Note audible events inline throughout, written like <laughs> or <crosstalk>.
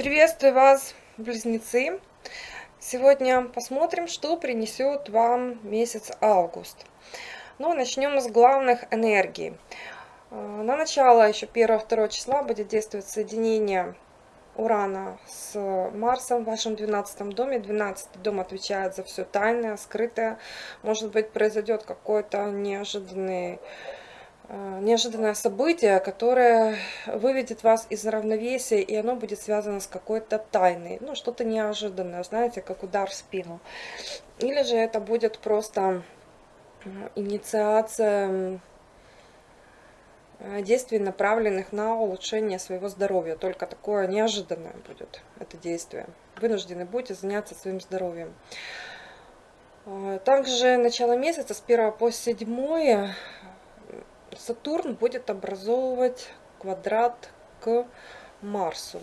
Приветствую вас, близнецы! Сегодня посмотрим, что принесет вам месяц август. Ну, начнем с главных энергий. Э, на начало, еще 1-2 числа, будет действовать соединение Урана с Марсом в вашем 12 доме. 12 дом отвечает за все тайное, скрытое. Может быть, произойдет какой-то неожиданный неожиданное событие, которое выведет вас из равновесия, и оно будет связано с какой-то тайной, ну, что-то неожиданное, знаете, как удар в спину. Или же это будет просто инициация э, действий, направленных на улучшение своего здоровья. Только такое неожиданное будет это действие. Вынуждены будете заняться своим здоровьем. Э, также начало месяца с 1 по 7 Сатурн будет образовывать квадрат к Марсу.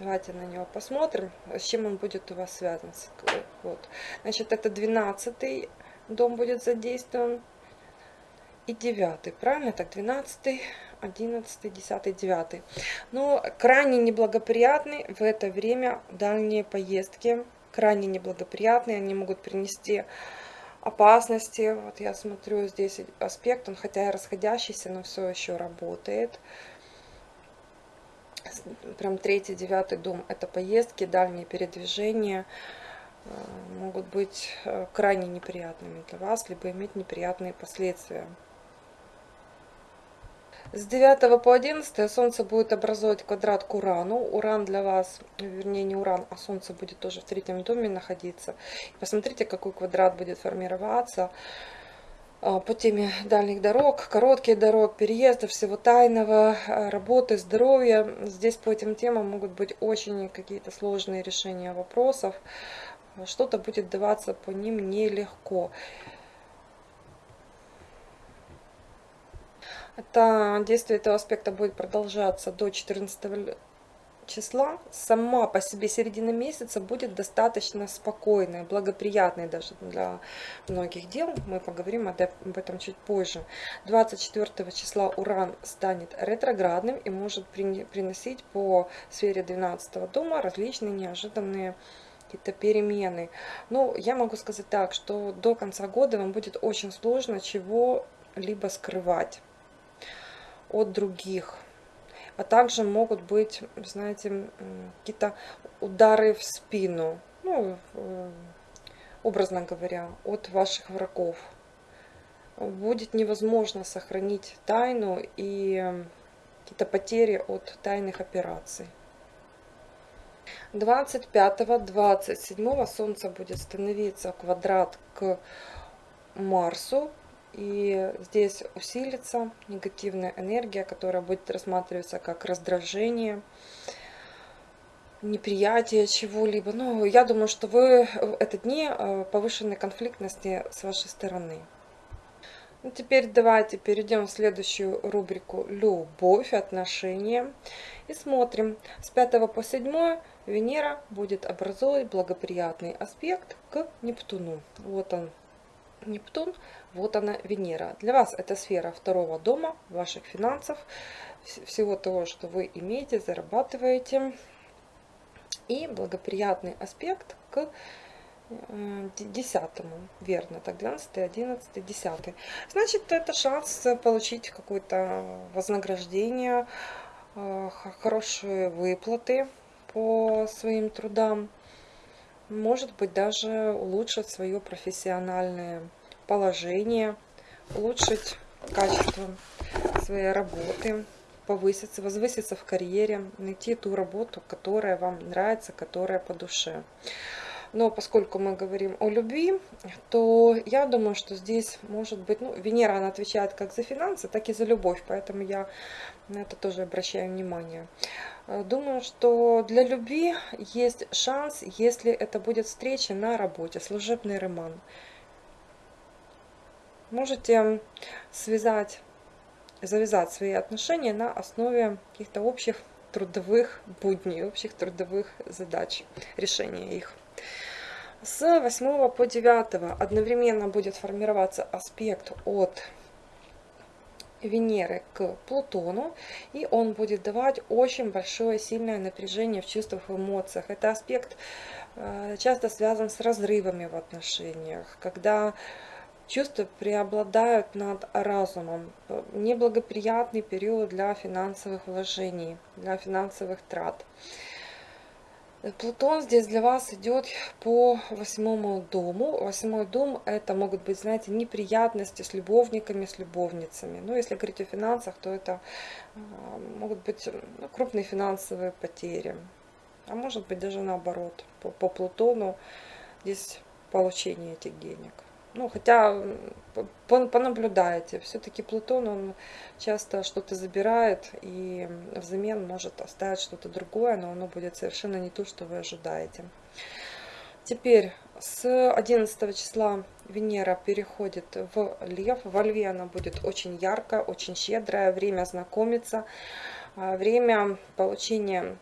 Давайте на него посмотрим, с чем он будет у вас связан. Вот. Значит, это 12 дом будет задействован и 9, правильно? Так, 12, 11, 10, 9. Но крайне неблагоприятны в это время дальние поездки. Крайне неблагоприятные, они могут принести опасности. Вот я смотрю здесь аспект, он хотя и расходящийся, но все еще работает. Прям третий, девятый дом. Это поездки, дальние передвижения э, могут быть э, крайне неприятными для вас, либо иметь неприятные последствия. С 9 по 11 Солнце будет образовывать квадрат к Урану. Уран для вас, вернее не Уран, а Солнце будет тоже в третьем доме находиться. Посмотрите, какой квадрат будет формироваться а, по теме дальних дорог, коротких дорог, переездов, всего тайного, а, работы, здоровья. Здесь по этим темам могут быть очень какие-то сложные решения вопросов. Что-то будет даваться по ним нелегко. Это действие этого аспекта будет продолжаться до 14 числа. Сама по себе середина месяца будет достаточно спокойная, благоприятная даже для многих дел. Мы поговорим об этом чуть позже. 24 числа Уран станет ретроградным и может приносить по сфере 12 дома различные неожиданные какие-то перемены. Ну, я могу сказать так, что до конца года вам будет очень сложно чего-либо скрывать от других. А также могут быть, знаете, какие-то удары в спину, ну, э, образно говоря, от ваших врагов. Будет невозможно сохранить тайну и какие-то потери от тайных операций. 25-27 Солнце будет становиться квадрат к Марсу и здесь усилится негативная энергия, которая будет рассматриваться как раздражение, неприятие чего-либо. Ну, я думаю, что вы в эти дни э, повышенной конфликтности с вашей стороны. Ну, теперь давайте перейдем в следующую рубрику «Любовь, отношения» и смотрим. С 5 по 7 Венера будет образовывать благоприятный аспект к Нептуну. Вот он, Нептун, вот она Венера. Для вас это сфера второго дома, ваших финансов, всего того, что вы имеете, зарабатываете. И благоприятный аспект к э, десятому, верно, так, 12, 11, 10. Значит, это шанс получить какое-то вознаграждение, э, хорошие выплаты по своим трудам может быть даже улучшить свое профессиональное положение, улучшить качество своей работы, повыситься, возвыситься в карьере, найти ту работу, которая вам нравится, которая по душе. Но поскольку мы говорим о любви, то я думаю, что здесь может быть, ну, Венера, она отвечает как за финансы, так и за любовь, поэтому я на это тоже обращаю внимание. Э, думаю, что для любви есть шанс, если это будет встреча на работе, служебный роман. Можете связать, завязать свои отношения на основе каких-то общих трудовых будней, общих трудовых задач, решения их. С 8 по 9 одновременно будет формироваться аспект от Венеры к Плутону, и он будет давать очень большое сильное напряжение в чувствах, в эмоциях. Это аспект э, часто связан с разрывами в отношениях, когда чувства преобладают над разумом. Неблагоприятный период для финансовых вложений, для финансовых трат. Плутон здесь для вас идет по восьмому дому. Восьмой дом это могут быть, знаете, неприятности с любовниками, с любовницами. Но если говорить о финансах, то это а, могут быть ну, крупные финансовые потери. А может быть даже наоборот, по, по Плутону здесь получение этих денег. Ну, хотя понаблюдайте, все-таки Плутон, он часто что-то забирает и взамен может оставить что-то другое, но оно будет совершенно не то, что вы ожидаете. Теперь с 11 числа Венера переходит в Лев. Во Льве она будет очень яркая, очень щедрая. Время знакомиться, а, время получения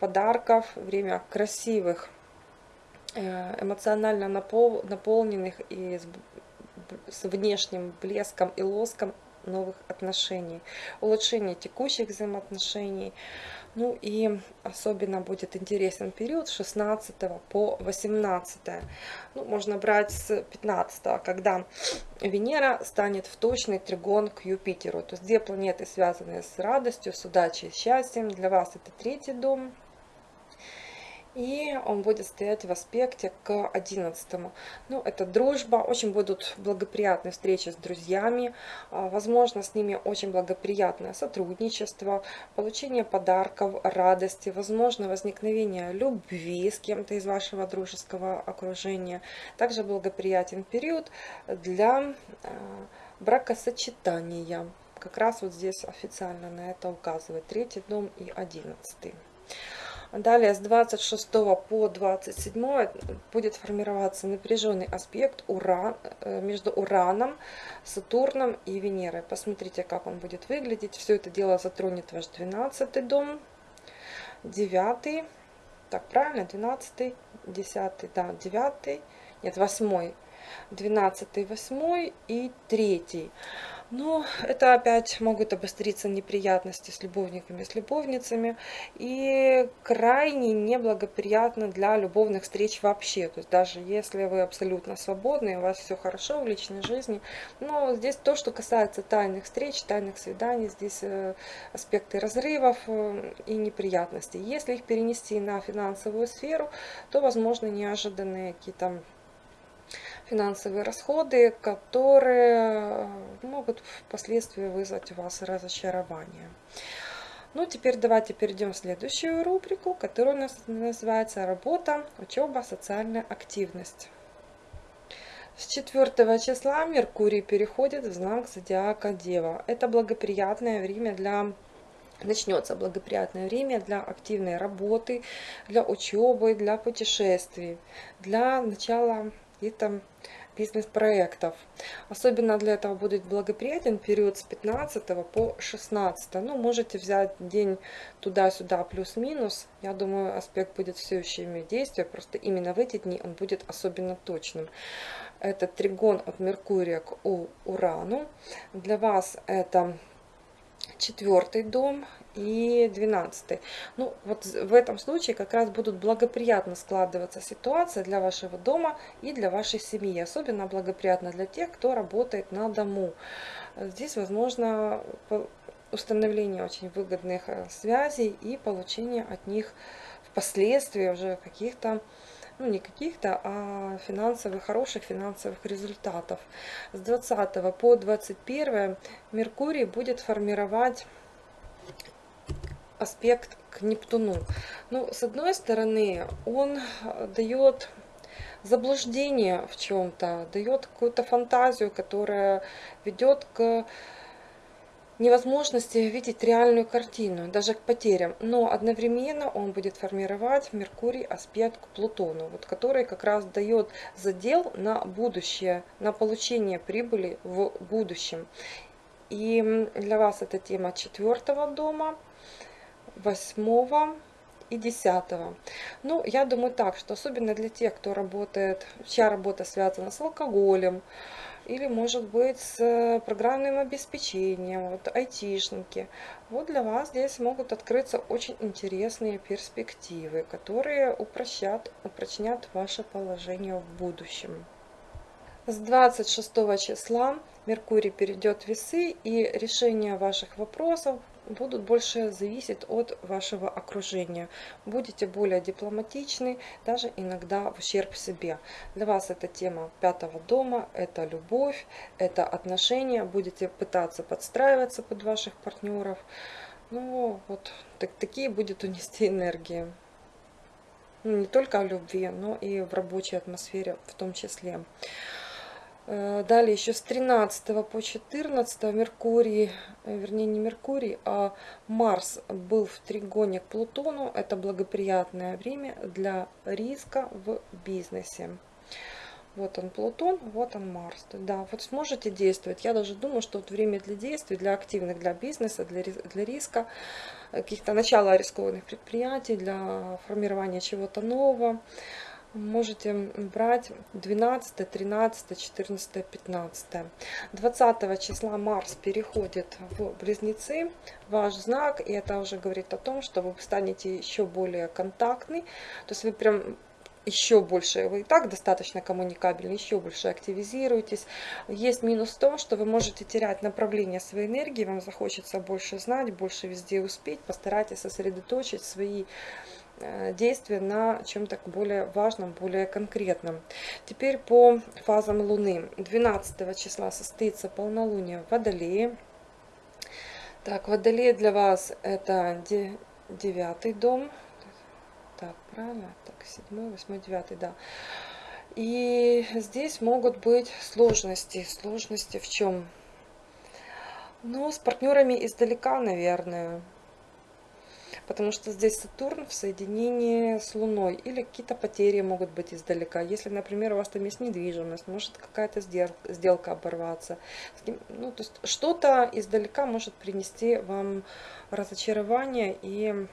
подарков, время красивых эмоционально напол, наполненных и с, внешним блеском и лоском новых отношений, улучшение текущих взаимоотношений. Ну и особенно будет интересен период с 16 по 18. Ну, можно брать с 15, когда Венера станет в точный тригон к Юпитеру. То есть две планеты, связанные с радостью, с удачей, счастьем. Для вас это третий дом, и он будет стоять в аспекте к 11. Ну, это дружба, очень будут благоприятные встречи с друзьями, а, возможно, с ними очень благоприятное сотрудничество, получение подарков, радости, возможно, возникновение любви с кем-то из вашего дружеского окружения. Также благоприятен период для а, бракосочетания. Как раз вот здесь официально на это указывает третий дом и одиннадцатый. Далее с 26 по 27 будет формироваться напряженный аспект уран, э, между Ураном, Сатурном и Венерой. Посмотрите, как он будет выглядеть. Все это дело затронет ваш 12 дом, 9, так правильно, 12, 10, да, 9, нет, 8, 12, 8 и 3. Но это опять могут обостриться неприятности с любовниками, с любовницами. И крайне неблагоприятно для любовных встреч вообще. То есть даже если вы абсолютно свободны, у вас все хорошо в личной жизни. Но здесь то, что касается тайных встреч, тайных свиданий, здесь э, аспекты разрывов э, и неприятностей. Если их перенести на финансовую сферу, то возможно неожиданные какие-то финансовые расходы, которые э, могут впоследствии вызвать у вас разочарование. Ну, теперь давайте перейдем в следующую рубрику, которая у нас называется «Работа, учеба, социальная активность». С 4 числа Меркурий переходит в знак зодиака Дева. Это благоприятное время для начнется благоприятное время для активной работы, для учебы, для путешествий, для начала каких-то бизнес-проектов. Особенно для этого будет благоприятен период с 15 по 16. Ну, можете взять день туда-сюда плюс-минус. Я думаю, аспект будет все еще иметь действие, просто именно в эти дни он будет особенно точным. Это тригон от Меркурия к Урану. Для вас это четвертый дом и 12. Ну, вот в этом случае как раз будут благоприятно складываться ситуация для вашего дома и для вашей семьи. Особенно благоприятно для тех, кто работает на дому. Здесь возможно установление очень выгодных э, связей и получение от них впоследствии уже каких-то ну не каких-то, а финансовых, хороших финансовых результатов. С 20 по 21 Меркурий будет формировать аспект к Нептуну. Ну, с одной стороны, он дает заблуждение в чем-то, дает какую-то фантазию, которая ведет к невозможности видеть реальную картину, даже к потерям. Но одновременно он будет формировать Меркурий аспект к Плутону, вот, который как раз дает задел на будущее, на получение прибыли в будущем. И для вас эта тема четвертого дома – 8 и 10. Ну, я думаю так, что особенно для тех, кто работает, чья работа связана с алкоголем, или может быть с программным обеспечением, вот айтишники. Вот для вас здесь могут открыться очень интересные перспективы, которые упрощат, упрочнят ваше положение в будущем. С 26 числа Меркурий перейдет в весы и решение ваших вопросов будут больше зависеть от вашего окружения. Будете более дипломатичны, даже иногда в ущерб себе. Для вас это тема пятого дома, это любовь, это отношения. Будете пытаться подстраиваться под ваших партнеров. Ну, вот так, такие будет унести <laughs> энергии. Ну, не только о любви, но и в рабочей атмосфере в том числе. Э, далее еще с 13 по 14 Меркурий, э, вернее не Меркурий, а Марс был в тригоне к Плутону. Это благоприятное время для риска в бизнесе. Вот он Плутон, вот он Марс. Да, вот сможете действовать. Я даже думаю, что вот время для действий, для активных, для бизнеса, для, для риска, каких-то начала рискованных предприятий, для формирования чего-то нового можете брать 12, 13, 14, 15. 20 числа Марс переходит в Близнецы, ваш знак, и это уже говорит о том, что вы станете еще более контактны, то есть вы прям еще больше, вы и так достаточно коммуникабельны, еще больше активизируетесь. Есть минус в том, что вы можете терять направление своей энергии, вам захочется больше знать, больше везде успеть, постарайтесь сосредоточить свои Э, действия на чем-то более важном, более конкретном. Теперь по фазам Луны. 12 числа состоится полнолуние в Водолее. Так, Водолей для вас это девятый дом. Так, правильно? Так, седьмой, восьмой, девятый, да. И здесь могут быть сложности. Сложности в чем? Ну, с партнерами издалека, наверное потому что здесь Сатурн в соединении с Луной, или какие-то потери могут быть издалека. Если, например, у вас там есть недвижимость, может какая-то сделка оборваться. Ну, то есть что-то издалека может принести вам разочарование и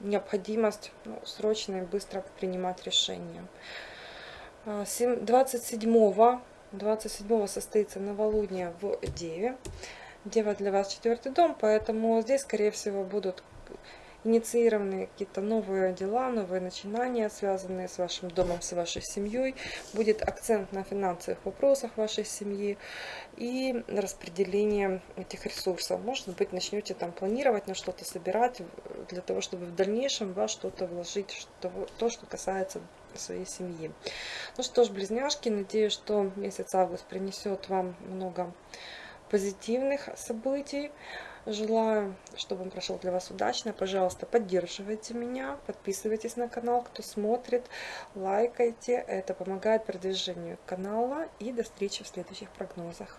необходимость ну, срочно и быстро принимать решения. 27 27 состоится новолуние в Деве. Дева для вас четвертый дом, поэтому здесь, скорее всего, будут инициированные какие-то новые дела, новые начинания, связанные с вашим домом, с вашей семьей. Будет акцент на финансовых вопросах вашей семьи и распределение этих ресурсов. Может быть, начнете там планировать на что-то собирать, для того, чтобы в дальнейшем вас что-то вложить, что, то, что касается своей семьи. Ну что ж, близняшки, надеюсь, что месяц август принесет вам много позитивных событий. Желаю, чтобы он прошел для вас удачно. Пожалуйста, поддерживайте меня, подписывайтесь на канал, кто смотрит, лайкайте. Это помогает продвижению канала. И до встречи в следующих прогнозах.